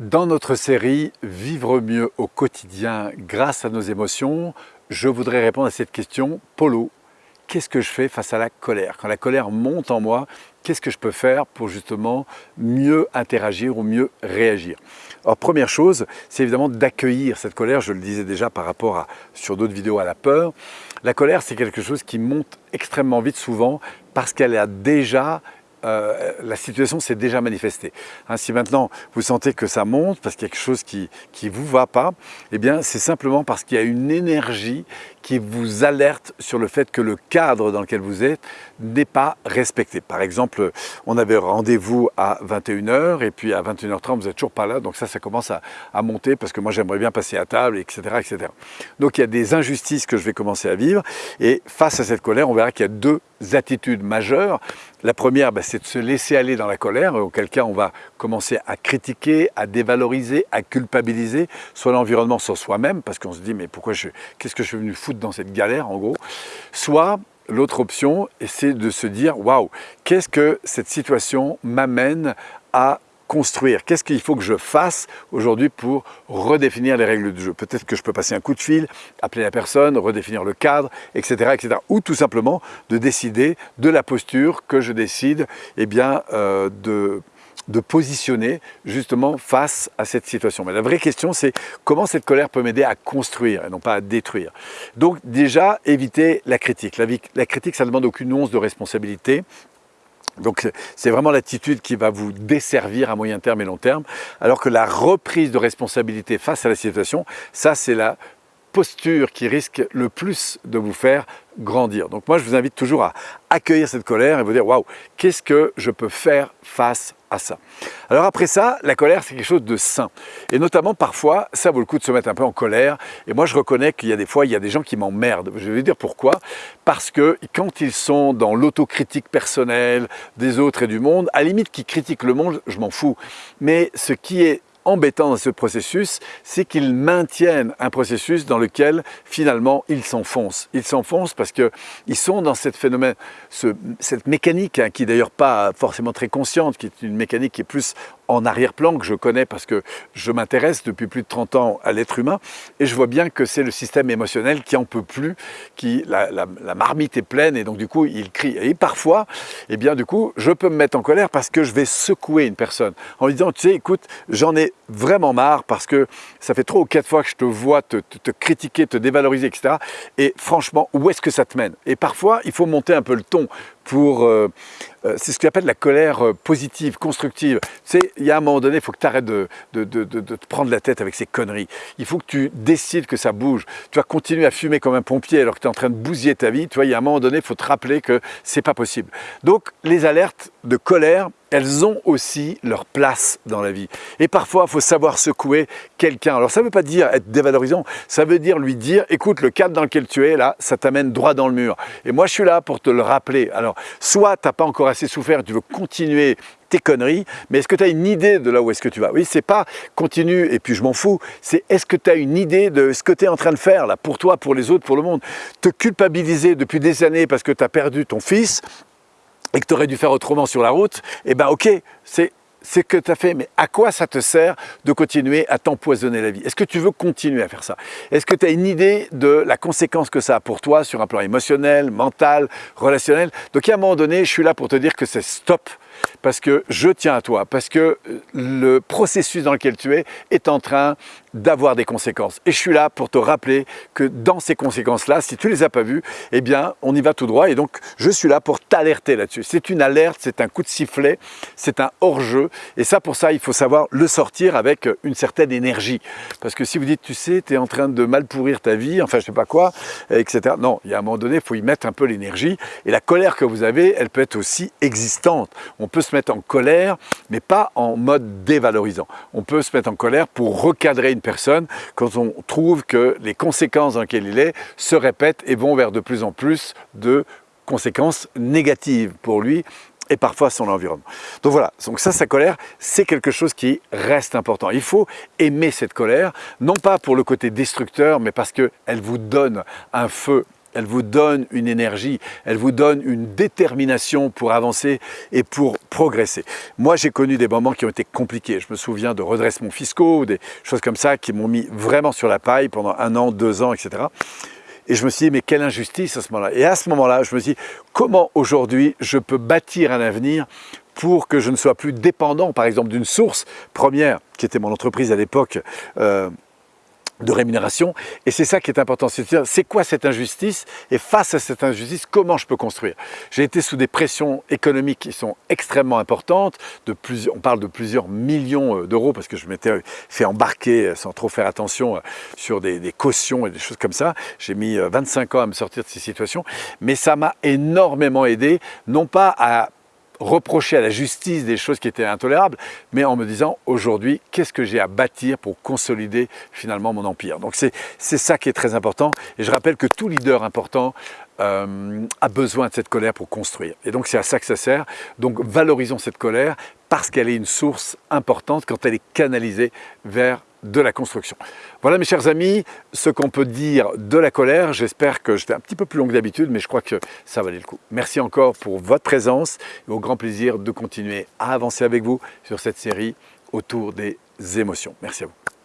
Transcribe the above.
Dans notre série « Vivre mieux au quotidien grâce à nos émotions », je voudrais répondre à cette question. Polo, qu'est-ce que je fais face à la colère? Quand la colère monte en moi, qu'est-ce que je peux faire pour justement mieux interagir ou mieux réagir? Alors première chose, c'est évidemment d'accueillir cette colère, je le disais déjà par rapport à, sur d'autres vidéos à la peur. La colère, c'est quelque chose qui monte extrêmement vite souvent parce qu'elle a déjà euh, la situation s'est déjà manifestée. Hein, si maintenant vous sentez que ça monte parce qu'il y a quelque chose qui ne vous va pas, eh bien c'est simplement parce qu'il y a une énergie qui vous alerte sur le fait que le cadre dans lequel vous êtes n'est pas respecté. Par exemple, on avait rendez-vous à 21h et puis à 21h30 vous n'êtes toujours pas là, donc ça, ça commence à, monter parce que moi j'aimerais bien passer à table, etc., etc. Donc il y a des injustices que je vais commencer à vivre et face à cette colère, on verra qu'il y a deux attitudes majeures. La première, ben, c'est de se laisser aller dans la colère, auquel cas on va commencer à critiquer, à dévaloriser, à culpabiliser, soit l'environnement, soit soi-même, parce qu'on se dit mais pourquoi je, qu'est-ce que je suis venu foutre dans cette galère en gros, soit l'autre option, c'est de se dire waouh, qu'est-ce que cette situation m'amène à construire? Qu'est-ce qu'il faut que je fasse aujourd'hui pour redéfinir les règles du jeu? Peut-être que je peux passer un coup de fil, appeler la personne, redéfinir le cadre, etc. etc. Ou tout simplement de décider de la posture que je décide eh bien, euh, de de positionner justement face à cette situation. Mais la vraie question, c'est comment cette colère peut m'aider à construire et non pas à détruire. Donc déjà, éviter la critique. La, la critique, ça ne demande aucune once de responsabilité. Donc c'est vraiment l'attitude qui va vous desservir à moyen terme et long terme, alors que la reprise de responsabilité face à la situation, ça c'est la posture qui risque le plus de vous faire grandir. Donc moi je vous invite toujours à accueillir cette colère et vous dire waouh, qu'est-ce que je peux faire face à ça? Alors après ça, la colère c'est quelque chose de sain. Et notamment parfois, ça vaut le coup de se mettre un peu en colère. Et moi je reconnais qu'il y a des fois, il y a des gens qui m'emmerdent. Je vais dire pourquoi. Parce que quand ils sont dans l'autocritique personnelle des autres et du monde, à la limite qui critiquent le monde, je m'en fous. Mais ce qui est embêtant dans ce processus, c'est qu'ils maintiennent un processus dans lequel finalement ils s'enfoncent. Ils s'enfoncent parce qu'ils sont dans cette phénomène, mécanique hein, qui d'ailleurs pas forcément très consciente, qui est une mécanique qui est plus en arrière-plan que je connais parce que je m'intéresse depuis plus de 30 ans à l'être humain et je vois bien que c'est le système émotionnel qui en peut plus, qui la, marmite est pleine et donc du coup il crie. Et parfois, eh bien du coup, je peux me mettre en colère parce que je vais secouer une personne en lui disant, tu sais, écoute, j'en ai vraiment marre parce que ça fait trois ou quatre fois que je te vois te, te critiquer, te dévaloriser, etc. Et franchement, où est-ce que ça te mène? Et parfois, il faut monter un peu le ton pour... Euh, euh, c'est ce qu'on appelle la colère euh, positive, constructive. Tu sais, il y a un moment donné, il faut que tu arrêtes de, te prendre la tête avec ces conneries. Il faut que tu décides que ça bouge. Tu vas continuer à fumer comme un pompier alors que tu es en train de bousiller ta vie. Tu vois, il y a un moment donné, il faut te rappeler que c'est pas possible. Donc, les alertes de colère, elles ont aussi leur place dans la vie. Et parfois, il faut savoir secouer quelqu'un. Alors, ça ne veut pas dire être dévalorisant, ça veut dire lui dire, écoute, le cadre dans lequel tu es, là, ça t'amène droit dans le mur. Et moi, je suis là pour te le rappeler. Alors, soit tu n'as pas encore assez souffert, tu veux continuer tes conneries, mais est-ce que tu as une idée de là où est-ce que tu vas? Oui, c'est pas continue et puis je m'en fous, c'est est-ce que tu as une idée de ce que tu es en train de faire là, pour toi, pour les autres, pour le monde? Te culpabiliser depuis des années parce que tu as perdu ton fils, et que tu aurais dû faire autrement sur la route, eh bien ok, c'est ce que tu as fait, mais à quoi ça te sert de continuer à t'empoisonner la vie? Est-ce que tu veux continuer à faire ça? Est-ce que tu as une idée de la conséquence que ça a pour toi sur un plan émotionnel, mental, relationnel? Donc à un moment donné, je suis là pour te dire que c'est stop, parce que je tiens à toi, parce que le processus dans lequel tu es est en train d'avoir des conséquences. Et je suis là pour te rappeler que dans ces conséquences-là, si tu ne les as pas vues, eh bien, on y va tout droit. Et donc, je suis là pour t'alerter là-dessus. C'est une alerte, c'est un coup de sifflet, c'est un hors-jeu. Et ça, pour ça, il faut savoir le sortir avec une certaine énergie. Parce que si vous dites, tu sais, tu es en train de mal pourrir ta vie, enfin, je sais pas quoi, etc. Non, il y a un moment donné, il faut y mettre un peu l'énergie. Et la colère que vous avez, elle peut être aussi existante. Peut se mettre en colère, mais pas en mode dévalorisant. On peut se mettre en colère pour recadrer une personne quand on trouve que les conséquences dans lesquelles il est se répètent et vont vers de plus en plus de conséquences négatives pour lui et parfois son environnement. Donc voilà, donc ça, sa colère, c'est quelque chose qui reste important. Il faut aimer cette colère, non pas pour le côté destructeur, mais parce qu'elle vous donne un feu elle vous donne une énergie, elle vous donne une détermination pour avancer et pour progresser. Moi, j'ai connu des moments qui ont été compliqués. Je me souviens de redressements fiscaux, des choses comme ça qui m'ont mis vraiment sur la paille pendant un an, deux ans, etc. Et je me suis dit, mais quelle injustice à ce moment-là. Et à ce moment-là, je me suis dit, comment aujourd'hui je peux bâtir un avenir pour que je ne sois plus dépendant, par exemple, d'une source première, qui était mon entreprise à l'époque, euh, de rémunération. Et c'est ça qui est important, c'est dire c'est quoi cette injustice? Et face à cette injustice, comment je peux construire? J'ai été sous des pressions économiques qui sont extrêmement importantes, de plusieurs, on parle de plusieurs millions euh, d'euros parce que je m'étais fait embarquer euh, sans trop faire attention euh, sur des, des cautions et des choses comme ça. J'ai mis 25 ans à me sortir de ces situations, mais ça m'a énormément aidé, non pas à reprocher à la justice des choses qui étaient intolérables, mais en me disant aujourd'hui, qu'est-ce que j'ai à bâtir pour consolider finalement mon empire? Donc c'est ça qui est très important. Et je rappelle que tout leader important euh, a besoin de cette colère pour construire. Et donc c'est à ça que ça sert. Donc valorisons cette colère parce qu'elle est une source importante quand elle est canalisée vers de la construction. Voilà mes chers amis, ce qu'on peut dire de la colère. J'espère que j'étais un petit peu plus long que d'habitude, mais je crois que ça valait le coup. Merci encore pour votre présence et au grand plaisir de continuer à avancer avec vous sur cette série autour des émotions. Merci à vous.